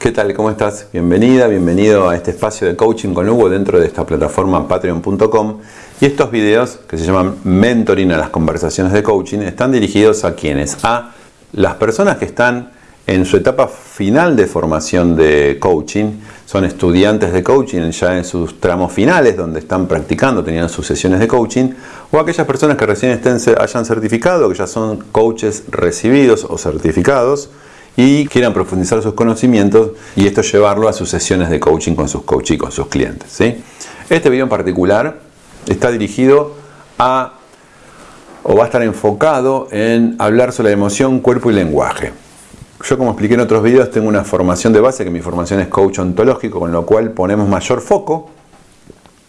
¿Qué tal? ¿Cómo estás? Bienvenida, bienvenido a este espacio de coaching con Hugo dentro de esta plataforma patreon.com y estos videos que se llaman mentoring a las conversaciones de coaching están dirigidos a quienes, a las personas que están en su etapa final de formación de coaching, son estudiantes de coaching ya en sus tramos finales donde están practicando, tenían sus sesiones de coaching, o aquellas personas que recién estén, hayan certificado, que ya son coaches recibidos o certificados, y quieran profundizar sus conocimientos y esto llevarlo a sus sesiones de coaching con sus coaches y con sus clientes. Este video en particular está dirigido a o va a estar enfocado en hablar sobre la emoción, cuerpo y lenguaje. Yo como expliqué en otros videos tengo una formación de base que mi formación es coach ontológico con lo cual ponemos mayor foco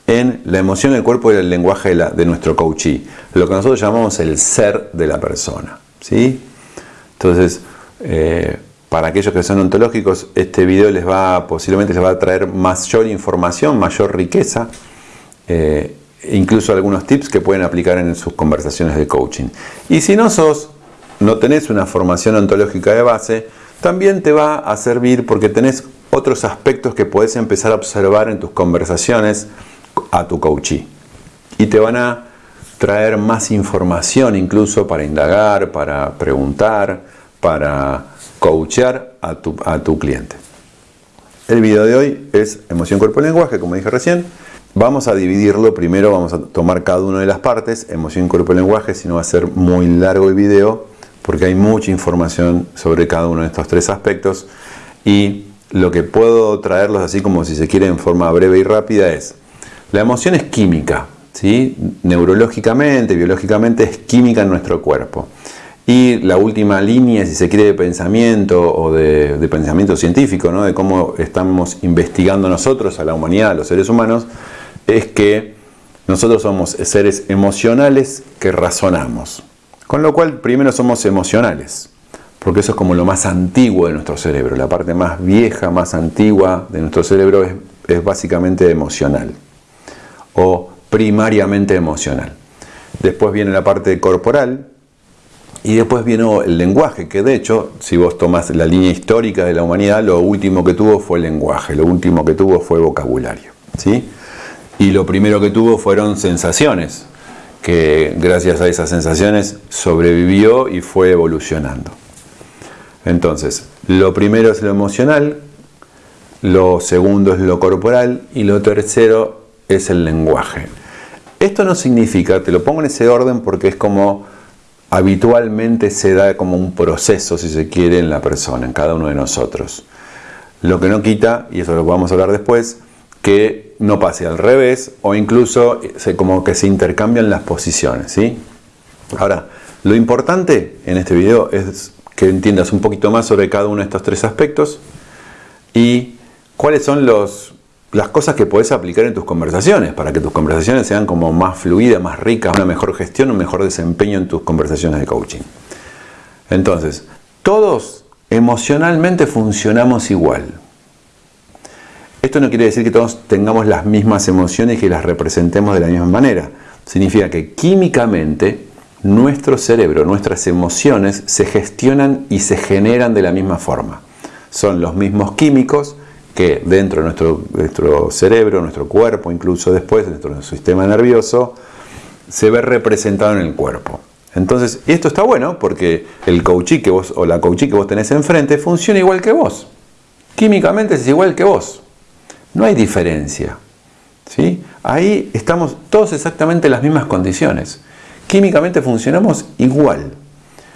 en la emoción, el cuerpo y el lenguaje de, de nuestro coachee, lo que nosotros llamamos el ser de la persona. ¿sí? Entonces, eh, para aquellos que son ontológicos, este video les va posiblemente les va a traer mayor información, mayor riqueza, eh, incluso algunos tips que pueden aplicar en sus conversaciones de coaching. Y si no sos, no tenés una formación ontológica de base, también te va a servir porque tenés otros aspectos que puedes empezar a observar en tus conversaciones a tu coachee. Y te van a traer más información incluso para indagar, para preguntar, para coachear a tu, a tu cliente. El video de hoy es emoción, cuerpo y lenguaje, como dije recién. Vamos a dividirlo, primero vamos a tomar cada una de las partes, emoción, cuerpo y lenguaje, si no va a ser muy largo el video, porque hay mucha información sobre cada uno de estos tres aspectos. Y lo que puedo traerlos así como si se quiere en forma breve y rápida es, la emoción es química, ¿sí? neurológicamente, biológicamente es química en nuestro cuerpo. Y la última línea, si se quiere, de pensamiento o de, pensamiento científico, ¿no? de cómo estamos investigando nosotros a la humanidad, a los seres humanos, es que nosotros somos seres emocionales que razonamos. Con lo cual, primero somos emocionales, porque eso es como lo más antiguo de nuestro cerebro. La parte más vieja, más antigua de nuestro cerebro es, es básicamente emocional o primariamente emocional. Después viene la parte corporal, y después vino el lenguaje, que de hecho, si vos tomás la línea histórica de la humanidad, lo último que tuvo fue el lenguaje, lo último que tuvo fue vocabulario. ¿sí? Y lo primero que tuvo fueron sensaciones, que gracias a esas sensaciones sobrevivió y fue evolucionando. Entonces, lo primero es lo emocional, lo segundo es lo corporal y lo tercero es el lenguaje. Esto no significa, te lo pongo en ese orden porque es como habitualmente se da como un proceso, si se quiere, en la persona, en cada uno de nosotros. Lo que no quita, y eso lo vamos a hablar después, que no pase al revés o incluso como que se intercambian las posiciones. ¿sí? Ahora, lo importante en este video es que entiendas un poquito más sobre cada uno de estos tres aspectos y cuáles son los, las cosas que puedes aplicar en tus conversaciones para que tus conversaciones sean como más fluidas, más ricas, una mejor gestión, un mejor desempeño en tus conversaciones de coaching. Entonces, todos emocionalmente funcionamos igual. Esto no quiere decir que todos tengamos las mismas emociones y que las representemos de la misma manera. Significa que químicamente nuestro cerebro, nuestras emociones se gestionan y se generan de la misma forma. Son los mismos químicos, que dentro de nuestro, nuestro cerebro, nuestro cuerpo, incluso después, de nuestro sistema nervioso, se ve representado en el cuerpo. Entonces, esto está bueno porque el coachí que vos o la coachí que vos tenés enfrente funciona igual que vos. Químicamente es igual que vos. No hay diferencia. ¿sí? Ahí estamos todos exactamente en las mismas condiciones. Químicamente funcionamos igual.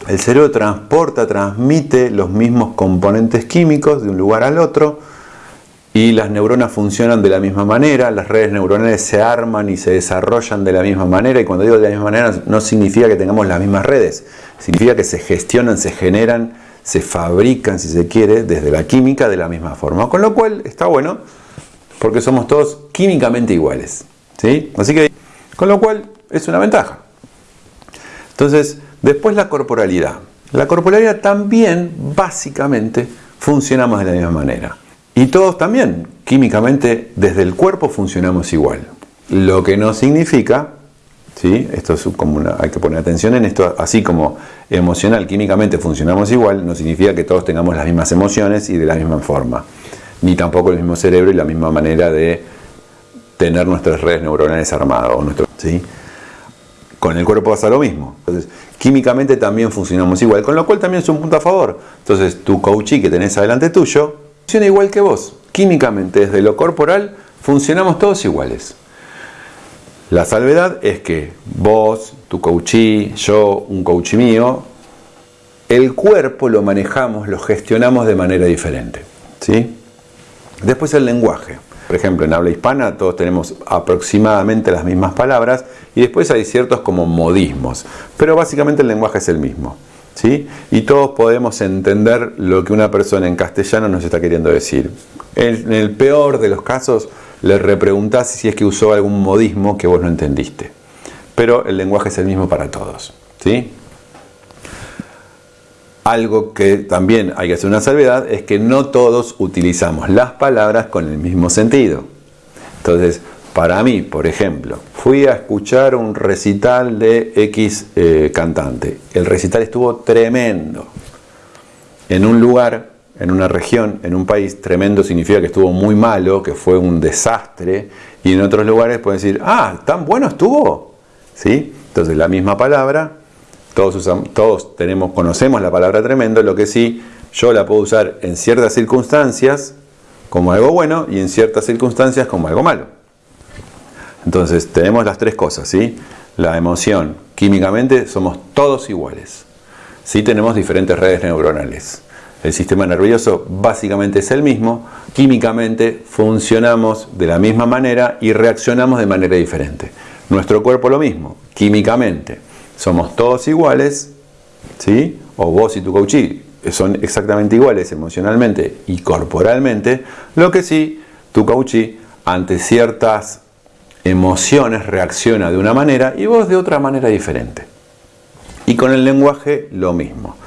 El cerebro transporta, transmite los mismos componentes químicos de un lugar al otro y las neuronas funcionan de la misma manera, las redes neuronales se arman y se desarrollan de la misma manera y cuando digo de la misma manera no significa que tengamos las mismas redes, significa que se gestionan, se generan, se fabrican, si se quiere, desde la química de la misma forma, con lo cual está bueno porque somos todos químicamente iguales, ¿sí? Así que, con lo cual es una ventaja. Entonces, después la corporalidad. La corporalidad también, básicamente, funcionamos de la misma manera. Y todos también, químicamente, desde el cuerpo funcionamos igual. Lo que no significa, ¿sí? esto es hay que poner atención en esto, así como emocional, químicamente funcionamos igual, no significa que todos tengamos las mismas emociones y de la misma forma. ni tampoco el mismo cerebro y la misma manera de tener nuestras redes neuronales armadas. ¿sí? Con el cuerpo pasa lo mismo. Entonces, químicamente también funcionamos igual, con lo cual también es un punto a favor. Entonces, tu coachí que tenés adelante tuyo funciona igual que vos. Químicamente, desde lo corporal, funcionamos todos iguales. La salvedad es que vos, tu coachí, yo, un coachí mío, el cuerpo lo manejamos, lo gestionamos de manera diferente. ¿sí? Después el lenguaje. Por ejemplo, en habla hispana todos tenemos aproximadamente las mismas palabras y después hay ciertos como modismos, pero básicamente el lenguaje es el mismo. ¿Sí? Y todos podemos entender lo que una persona en castellano nos está queriendo decir. En el peor de los casos, le repreguntás si es que usó algún modismo que vos no entendiste. Pero el lenguaje es el mismo para todos. ¿sí? Algo que también hay que hacer una salvedad es que no todos utilizamos las palabras con el mismo sentido. Entonces, para mí, por ejemplo, fui a escuchar un recital de X eh, cantante. El recital estuvo tremendo. En un lugar en una región, en un país, tremendo significa que estuvo muy malo, que fue un desastre, y en otros lugares pueden decir, ah, tan bueno estuvo. ¿Sí? Entonces la misma palabra, todos, usamos, todos tenemos, conocemos la palabra tremendo, lo que sí, yo la puedo usar en ciertas circunstancias como algo bueno y en ciertas circunstancias como algo malo. Entonces tenemos las tres cosas, ¿sí? La emoción, químicamente somos todos iguales. Sí tenemos diferentes redes neuronales. El sistema nervioso básicamente es el mismo, químicamente funcionamos de la misma manera y reaccionamos de manera diferente. Nuestro cuerpo lo mismo, químicamente. Somos todos iguales, ¿sí? O vos y tu coachí son exactamente iguales emocionalmente y corporalmente, lo que sí, tu coachí ante ciertas emociones reacciona de una manera y vos de otra manera diferente. Y con el lenguaje lo mismo.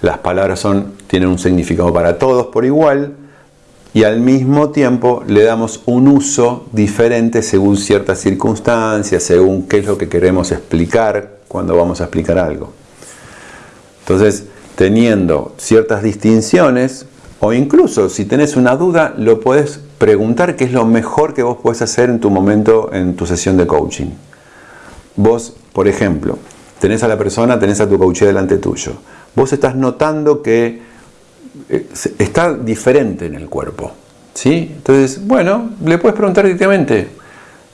Las palabras son, tienen un significado para todos por igual y al mismo tiempo le damos un uso diferente según ciertas circunstancias, según qué es lo que queremos explicar cuando vamos a explicar algo. Entonces, teniendo ciertas distinciones, o incluso si tenés una duda, lo puedes preguntar qué es lo mejor que vos puedes hacer en tu momento, en tu sesión de coaching. Vos, por ejemplo, tenés a la persona, tenés a tu coach delante tuyo vos estás notando que eh, está diferente en el cuerpo. ¿sí? Entonces, bueno, le puedes preguntar directamente,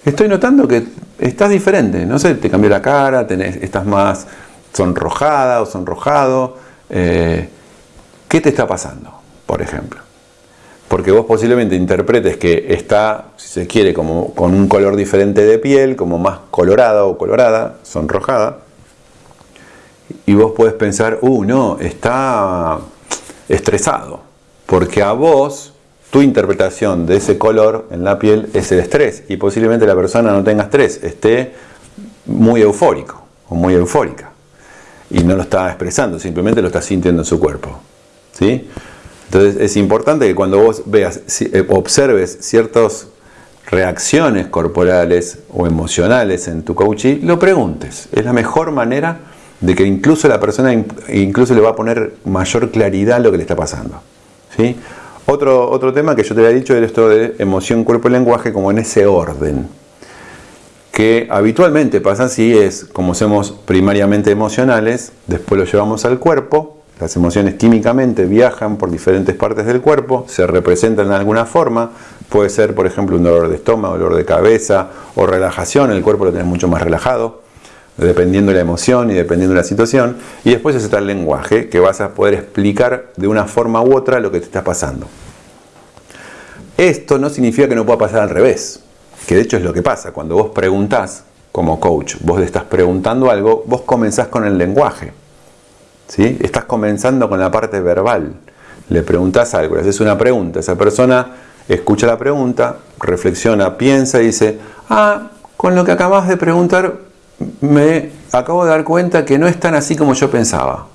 estoy notando que estás diferente, no sé, te cambió la cara, tenés, estás más sonrojada o sonrojado, eh, ¿qué te está pasando, por ejemplo? Porque vos posiblemente interpretes que está, si se quiere, como con un color diferente de piel, como más colorada o colorada, sonrojada, y vos puedes pensar, uh, no, está estresado, porque a vos tu interpretación de ese color en la piel es el estrés y posiblemente la persona no tenga estrés, esté muy eufórico o muy eufórica y no lo está expresando, simplemente lo está sintiendo en su cuerpo. ¿sí? Entonces es importante que cuando vos veas, eh, observes ciertas reacciones corporales o emocionales en tu coaching, lo preguntes. Es la mejor manera de que incluso la persona incluso le va a poner mayor claridad lo que le está pasando. ¿sí? Otro, otro tema que yo te había dicho era esto de emoción, cuerpo y lenguaje como en ese orden. Que habitualmente pasa así, es como somos primariamente emocionales, después lo llevamos al cuerpo, las emociones químicamente viajan por diferentes partes del cuerpo, se representan de alguna forma, puede ser por ejemplo un dolor de estómago, dolor de cabeza o relajación, el cuerpo lo tenés mucho más relajado dependiendo de la emoción y dependiendo de la situación. Y después está el lenguaje, que vas a poder explicar de una forma u otra lo que te está pasando. Esto no significa que no pueda pasar al revés, que de hecho es lo que pasa. Cuando vos preguntás como coach, vos le estás preguntando algo, vos comenzás con el lenguaje. ¿Sí? Estás comenzando con la parte verbal. Le preguntás algo, le haces una pregunta, esa persona escucha la pregunta, reflexiona, piensa y dice, ah, con lo que acabas de preguntar me acabo de dar cuenta que no es tan así como yo pensaba.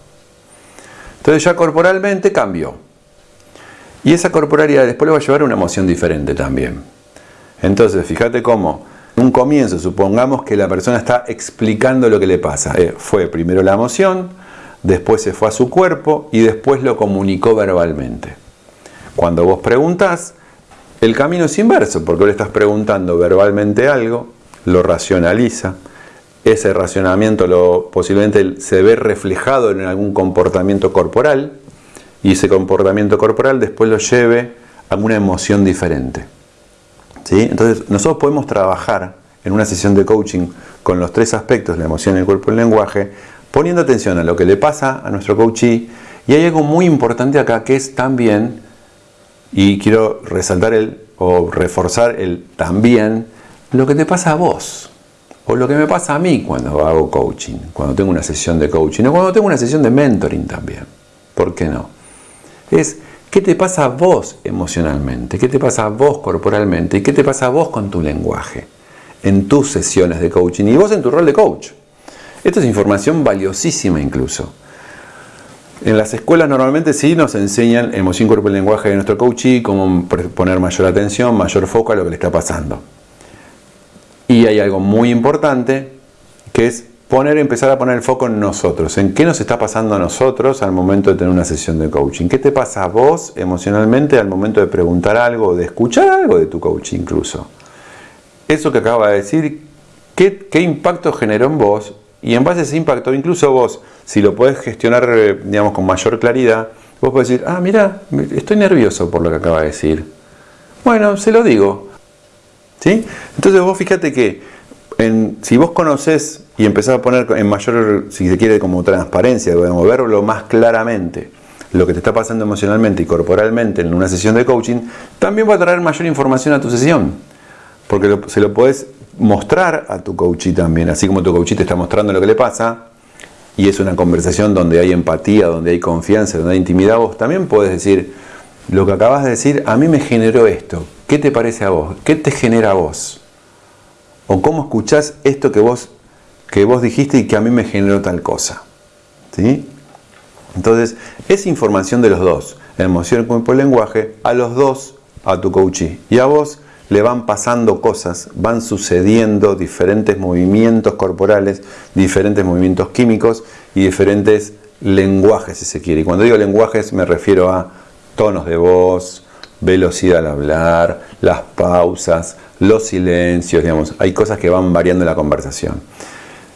Entonces ya corporalmente cambió. Y esa corporalidad después le va a llevar a una emoción diferente también. Entonces, fíjate cómo, en un comienzo, supongamos que la persona está explicando lo que le pasa. Eh, fue primero la emoción, después se fue a su cuerpo y después lo comunicó verbalmente. Cuando vos preguntás, El camino es inverso, porque le estás preguntando verbalmente algo, lo racionaliza, ese racionamiento lo, posiblemente se ve reflejado en algún comportamiento corporal, y ese comportamiento corporal después lo lleve a una emoción diferente. ¿Sí? Entonces, nosotros podemos trabajar en una sesión de coaching con los tres aspectos, la emoción, el cuerpo y el lenguaje, poniendo atención a lo que le pasa a nuestro coachee. Y hay algo muy importante acá que es también, y quiero resaltar el, o reforzar el también, lo que te pasa a vos. O lo que me pasa a mí cuando hago coaching, cuando tengo una sesión de coaching, o cuando tengo una sesión de mentoring también. ¿Por qué no? Es qué te pasa a vos emocionalmente, qué te pasa a vos corporalmente y qué te pasa a vos con tu lenguaje en tus sesiones de coaching y vos en tu rol de coach. Esto es información valiosísima incluso. En las escuelas normalmente sí nos enseñan emoción, cuerpo y lenguaje de nuestro coachee, cómo poner mayor atención, mayor foco a lo que le está pasando. Y hay algo muy importante que es poner, empezar a poner el foco en nosotros, en qué nos está pasando a nosotros al momento de tener una sesión de coaching. ¿Qué te pasa a vos emocionalmente al momento de preguntar algo, de escuchar algo de tu coach incluso? Eso que acaba de decir, ¿qué, qué impacto generó en vos? Y en base a ese impacto, incluso vos, si lo podés gestionar eh, digamos, con mayor claridad, vos podés decir, ah, mira, estoy nervioso por lo que acaba de decir. Bueno, se lo digo. ¿Sí? Entonces vos fíjate que si vos conoces y empezás a poner en mayor, si se quiere, como transparencia, podemos verlo más claramente, lo que te está pasando emocionalmente y corporalmente en una sesión de coaching, también va a traer mayor información a tu sesión. Porque se lo podés mostrar a tu coachee también, así como tu coachee te está mostrando lo que le pasa, y es una conversación donde hay empatía, donde hay confianza, donde hay intimidad, vos también puedes decir, lo que acabas de decir, a mí me generó esto, ¿qué te parece a vos? ¿Qué te genera a vos? O cómo escuchás esto que vos, que vos dijiste y que a mí me generó tal cosa. ¿Sí? Entonces, es información de los dos, emoción, cuerpo y lenguaje, a los dos, a tu coachee. Y a vos le van pasando cosas, van sucediendo diferentes movimientos corporales, diferentes movimientos químicos y diferentes lenguajes, si se quiere. Y cuando digo lenguajes me refiero a tonos de voz, velocidad al hablar, las pausas, los silencios, digamos, hay cosas que van variando en la conversación.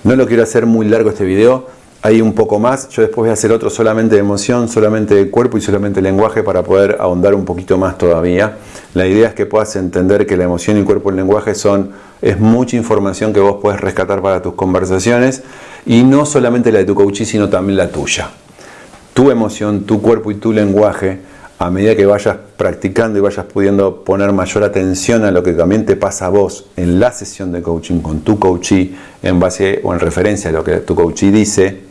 No lo quiero hacer muy largo este video, hay un poco más. Yo después voy a hacer otro solamente de emoción, solamente de cuerpo y solamente de lenguaje para poder ahondar un poquito más todavía. La idea es que puedas entender que la emoción y el cuerpo y el lenguaje son, es mucha información que vos puedes rescatar para tus conversaciones y no solamente la de tu coachee, sino también la tuya. Tu emoción, tu cuerpo y tu lenguaje, a medida que vayas practicando y vayas pudiendo poner mayor atención a lo que también te pasa a vos en la sesión de coaching con tu coachee, en base o en referencia a lo que tu coachee dice,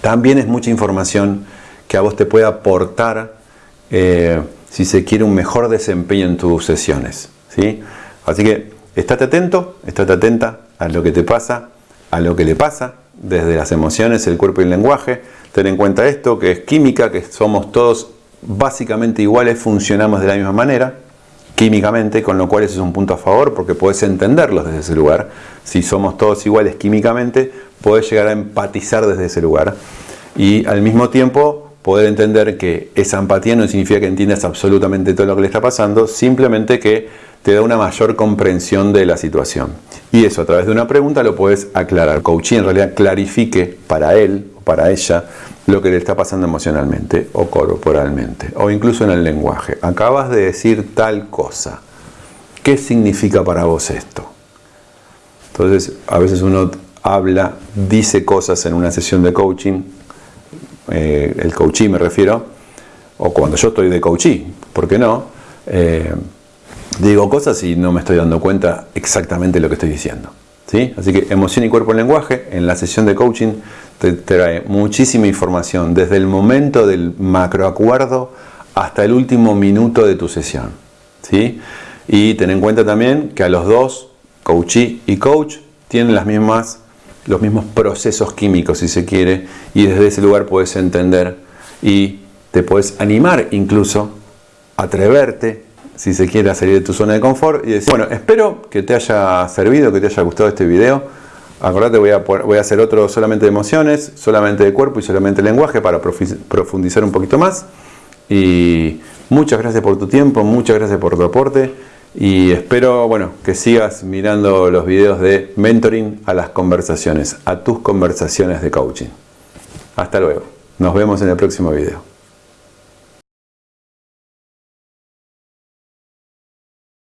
también es mucha información que a vos te puede aportar, eh, si se quiere, un mejor desempeño en tus sesiones. ¿sí? Así que estate atento, estate atenta a lo que te pasa, a lo que le pasa, desde las emociones, el cuerpo y el lenguaje. Ten en cuenta esto, que es química, que somos todos básicamente iguales, funcionamos de la misma manera, químicamente, con lo cual eso es un punto a favor, porque puedes entenderlos desde ese lugar. Si somos todos iguales químicamente, puedes llegar a empatizar desde ese lugar y al mismo tiempo poder entender que esa empatía no significa que entiendas absolutamente todo lo que le está pasando, simplemente que te da una mayor comprensión de la situación. Y eso a través de una pregunta lo puedes aclarar. Coaching en realidad clarifique para él o para ella lo que le está pasando emocionalmente o corporalmente o incluso en el lenguaje. Acabas de decir tal cosa. ¿Qué significa para vos esto? Entonces, a veces uno habla, dice cosas en una sesión de coaching, eh, el coachee me refiero, o cuando yo estoy de coachee, ¿por qué no? Eh, digo cosas y no me estoy dando cuenta exactamente lo que estoy diciendo. ¿sí? Así que emoción y cuerpo en lenguaje, en la sesión de coaching te trae muchísima información, desde el momento del macroacuerdo hasta el último minuto de tu sesión. ¿sí? Y ten en cuenta también que a los dos, coachee y coach, tienen las mismas los mismos procesos químicos, si se quiere, y desde ese lugar puedes entender y te puedes animar incluso, atreverte, si se quiere, a salir de tu zona de confort y decir, bueno, espero que te haya servido, que te haya gustado este video. Acordate, voy a, voy a hacer otro solamente de emociones, solamente de cuerpo y solamente de lenguaje para profundizar un poquito más. Y muchas gracias por tu tiempo, muchas gracias por tu aporte y espero bueno, que sigas mirando los videos de mentoring a las conversaciones, a tus conversaciones de coaching. Hasta luego. Nos vemos en el próximo video.